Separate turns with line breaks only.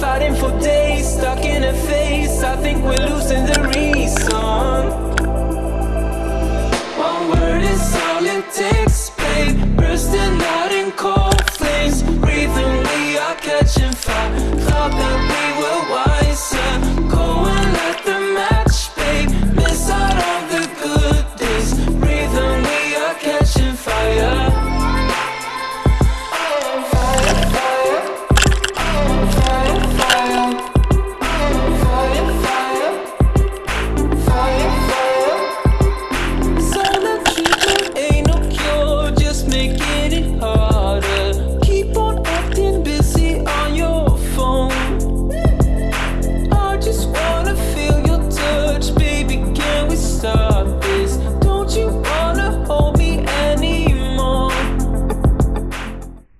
fighting for days, stuck in a face. I think we're losing the reason.